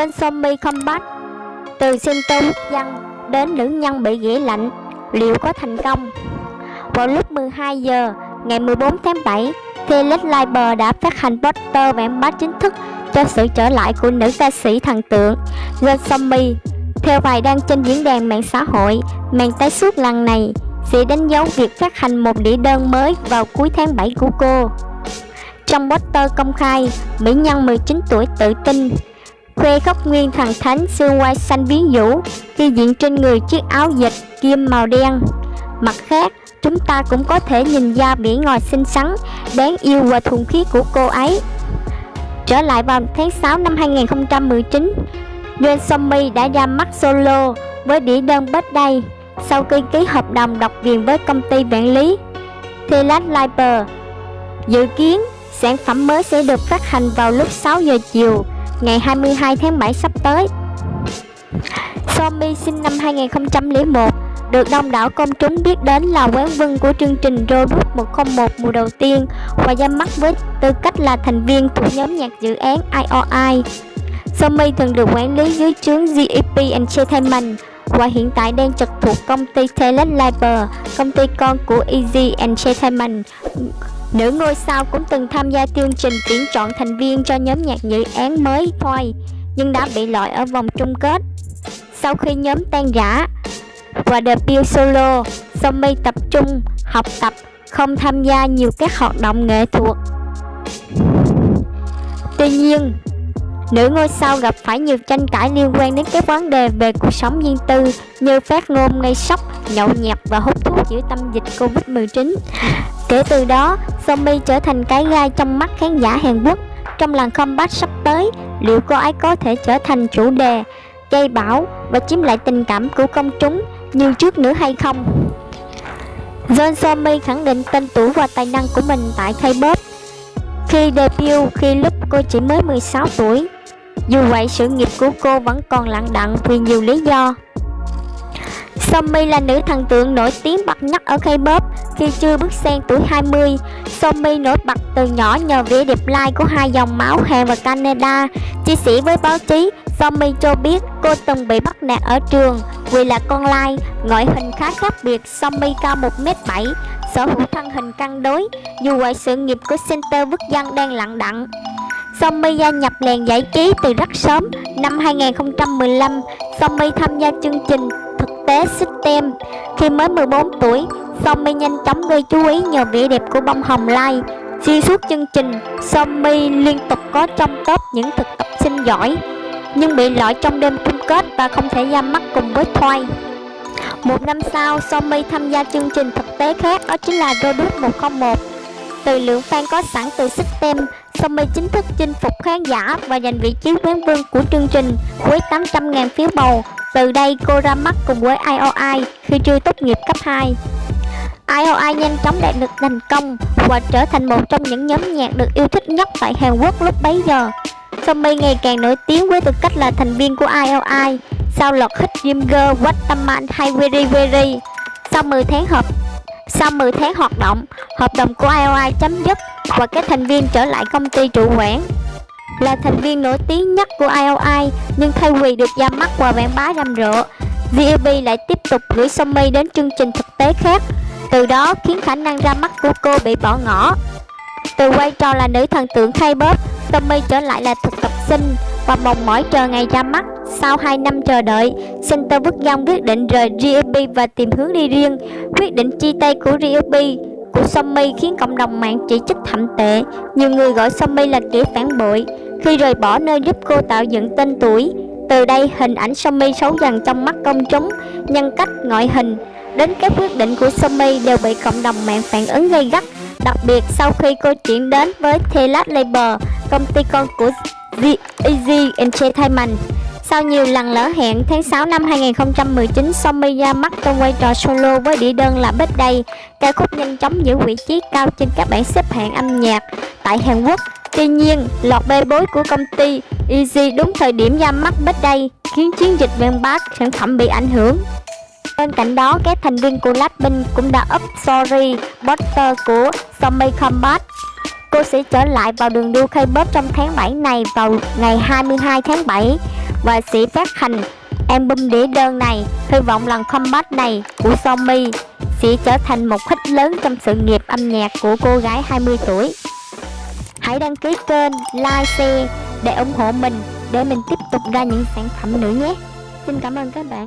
trên Zombie Combat Từ center quốc dân đến nữ nhân bị ghẻ lạnh Liệu có thành công? Vào lúc 12 giờ ngày 14 tháng 7 The Led Liber đã phát hành poster quảng bá chính thức cho sự trở lại của nữ ca sĩ thần tượng Gen Zombie Theo bài đăng trên diễn đàn mạng xã hội, màn tái xuất lần này sẽ đánh dấu việc phát hành một đĩa đơn mới vào cuối tháng 7 của cô. Trong poster công khai, mỹ nhân 19 tuổi tự tin khoe khóc nguyên thần thánh xương quai xanh biến vũ khi diện trên người chiếc áo dịch kim màu đen. Mặt khác, chúng ta cũng có thể nhìn ra vẻ ngòi xinh xắn, đáng yêu và thuần khiết của cô ấy. Trở lại vào tháng 6 năm 2019, Yoon Somi đã ra mắt solo với đĩa đơn Birthday sau khi ký hợp đồng độc quyền với công ty quản lý Telat Liber. Dự kiến, sản phẩm mới sẽ được phát hành vào lúc 6 giờ chiều ngày 22 tháng 7 sắp tới. Somi sinh năm 2001, được đông đảo công chúng biết đến là quán quân của chương trình Robot 101 mùa đầu tiên và ra mắt với tư cách là thành viên thuộc nhóm nhạc dự án IOI. Somi thường được quản lý dưới trướng GEP Entertainment và hiện tại đang trực thuộc công ty Talent Labor, công ty con của Easy Entertainment. Nữ ngôi sao cũng từng tham gia chương trình tuyển chọn thành viên cho nhóm nhạc dự án mới thôi, nhưng đã bị loại ở vòng chung kết. Sau khi nhóm tan rã và debut solo, Somi tập trung học tập, không tham gia nhiều các hoạt động nghệ thuật. Tuy nhiên, Nữ ngôi sao gặp phải nhiều tranh cãi liên quan đến các vấn đề về cuộc sống riêng tư như phát ngôn gây sốc, nhậu nhẹt và hút thuốc giữa tâm dịch Covid-19. Kể từ đó, Somi trở thành cái gai trong mắt khán giả Hàn Quốc. Trong lần comeback sắp tới, liệu cô ấy có thể trở thành chủ đề, gây bão và chiếm lại tình cảm của công chúng như trước nữa hay không? John Somi khẳng định tên tuổi và tài năng của mình tại K-pop khi debut khi lúc cô chỉ mới 16 tuổi. Dù vậy, sự nghiệp của cô vẫn còn lặng đặng vì nhiều lý do. Somi là nữ thần tượng nổi tiếng bậc nhất ở K-pop khi chưa bước sang tuổi 20. Somi nổi bật từ nhỏ nhờ vẻ đẹp lai của hai dòng máu Hàn và Canada. Chia sẻ với báo chí, Somi cho biết cô từng bị bắt nạt ở trường vì là con lai, ngoại hình khá khác biệt. Somi cao 1m7, sở hữu thân hình cân đối. Dù vậy, sự nghiệp của center vứt dân đang lặng đặng. Somi gia nhập làng giải trí từ rất sớm. Năm 2015, Somi tham gia chương trình thực tế System. Khi mới 14 tuổi, Somi nhanh chóng gây chú ý nhờ vẻ đẹp của bông hồng lai. Xuyên suốt chương trình, Somi liên tục có trong top những thực tập sinh giỏi, nhưng bị loại trong đêm chung kết và không thể ra mắt cùng với Thoai. Một năm sau, Somi tham gia chương trình thực tế khác đó chính là Rodus 101. Từ lượng fan có sẵn từ System, Somi chính thức chinh phục khán giả và giành vị trí quán vương của chương trình với 800.000 phiếu bầu. Từ đây cô ra mắt cùng với IOI khi chưa tốt nghiệp cấp 2. IOI nhanh chóng đạt được thành công và trở thành một trong những nhóm nhạc được yêu thích nhất tại Hàn Quốc lúc bấy giờ. Somi ngày càng nổi tiếng với tư cách là thành viên của IOI sau loạt hit Dream Girl, What the Man hay Very Very. Sau 10 tháng hợp sau 10 tháng hoạt động, hợp đồng của IOI chấm dứt và các thành viên trở lại công ty trụ quản. Là thành viên nổi tiếng nhất của IOI, nhưng thay vì được ra mắt qua quảng bá rầm rộ, VLB lại tiếp tục gửi Somi đến chương trình thực tế khác, từ đó khiến khả năng ra mắt của cô bị bỏ ngỏ. Từ vai trò là nữ thần tượng K-pop, Somi trở lại là thực tập sinh và mong mỏi chờ ngày ra mắt. Sau 2 năm chờ đợi, Center Bức Giang quyết định rời GFB và tìm hướng đi riêng. Quyết định chia tay của GFB của Somi khiến cộng đồng mạng chỉ trích thậm tệ. Nhiều người gọi Somi là kẻ phản bội khi rời bỏ nơi giúp cô tạo dựng tên tuổi. Từ đây, hình ảnh Somi xấu dần trong mắt công chúng, nhân cách, ngoại hình. Đến các quyết định của Somi đều bị cộng đồng mạng phản ứng gây gắt, đặc biệt sau khi cô chuyển đến với Telat Label, công ty con của The Easy Entertainment. Sau nhiều lần lỡ hẹn, tháng 6 năm 2019, Somi ra mắt trong vai trò solo với đĩa đơn là Birthday. Ca khúc nhanh chóng giữ vị trí cao trên các bảng xếp hạng âm nhạc tại Hàn Quốc. Tuy nhiên, lọt bê bối của công ty Easy đúng thời điểm ra mắt Birthday khiến chiến dịch quảng bá sản phẩm bị ảnh hưởng. Bên cạnh đó, các thành viên của Blackpink cũng đã up sorry poster của Somi Combat Cô sẽ trở lại vào đường đua K-pop trong tháng 7 này vào ngày 22 tháng 7 và sẽ phát hành album đĩa đơn này. Hy vọng lần comeback này của Somi sẽ trở thành một hit lớn trong sự nghiệp âm nhạc của cô gái 20 tuổi. Hãy đăng ký kênh, like, share để ủng hộ mình để mình tiếp tục ra những sản phẩm nữa nhé. Xin cảm ơn các bạn.